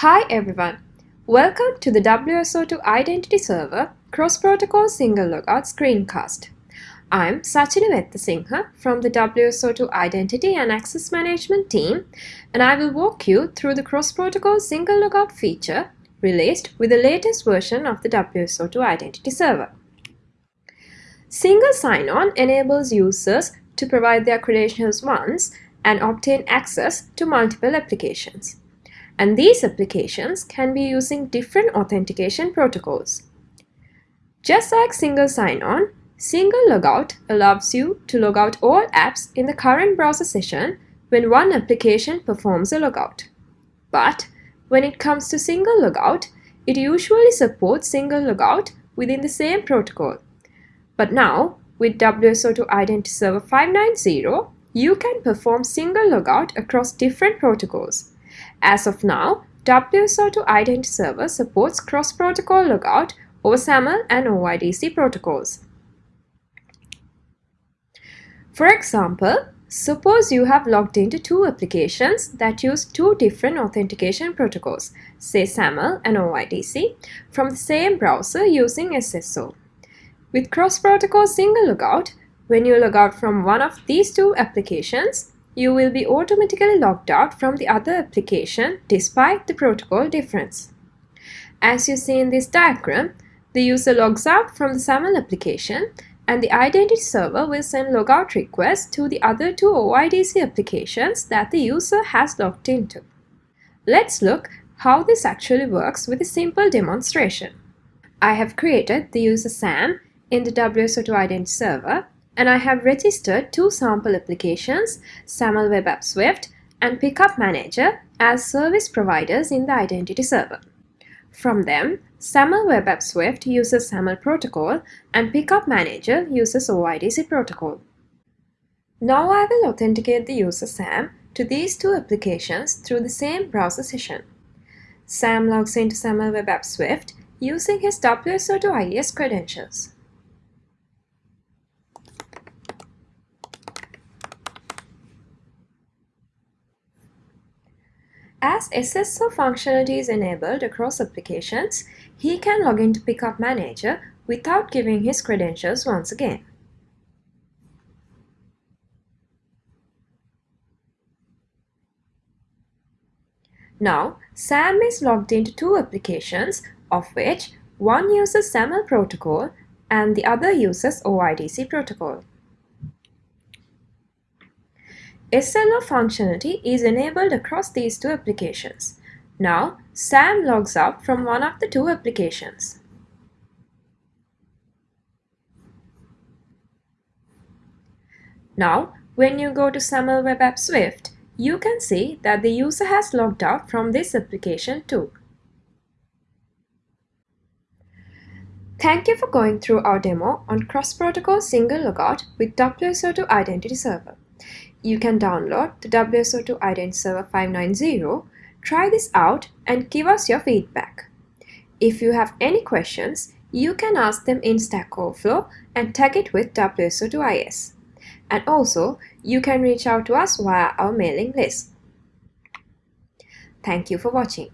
Hi everyone, welcome to the WSO2 Identity Server Cross-Protocol Single Logout screencast. I'm Sachini Vettasinghe from the WSO2 Identity and Access Management team and I will walk you through the Cross-Protocol Single Logout feature released with the latest version of the WSO2 Identity Server. Single sign-on enables users to provide their credentials once and obtain access to multiple applications and these applications can be using different authentication protocols. Just like single sign-on, single logout allows you to log out all apps in the current browser session when one application performs a logout. But when it comes to single logout, it usually supports single logout within the same protocol. But now, with WSO2 Identity Server 590, you can perform single logout across different protocols. As of now, WSO2 Identity Server supports cross-protocol logout over SAML and OIDC protocols. For example, suppose you have logged into two applications that use two different authentication protocols, say SAML and OIDC, from the same browser using SSO. With cross-protocol single logout, when you log out from one of these two applications, you will be automatically logged out from the other application despite the protocol difference. As you see in this diagram, the user logs out from the SAML application and the identity server will send logout requests to the other two OIDC applications that the user has logged into. Let's look how this actually works with a simple demonstration. I have created the user Sam in the WSO2 Identity Server and I have registered two sample applications, SAML Web App Swift and Pickup Manager as service providers in the Identity Server. From them, SAML Web App Swift uses SAML protocol and Pickup Manager uses OIDC protocol. Now I will authenticate the user Sam to these two applications through the same browser session. Sam logs into SAML Web App Swift using his WSO2 IS credentials. As SSO functionality is enabled across applications, he can log into Pickup Manager without giving his credentials once again. Now, Sam is logged into two applications, of which one uses SAML protocol and the other uses OIDC protocol. SLO functionality is enabled across these two applications. Now, Sam logs out from one of the two applications. Now, when you go to SAML Web App Swift, you can see that the user has logged out from this application too. Thank you for going through our demo on cross-protocol single logout with WSO2 Identity Server you can download the WSO2 Identity Server 590, try this out and give us your feedback. If you have any questions, you can ask them in Stack Overflow and tag it with WSO2 IS. And also, you can reach out to us via our mailing list. Thank you for watching.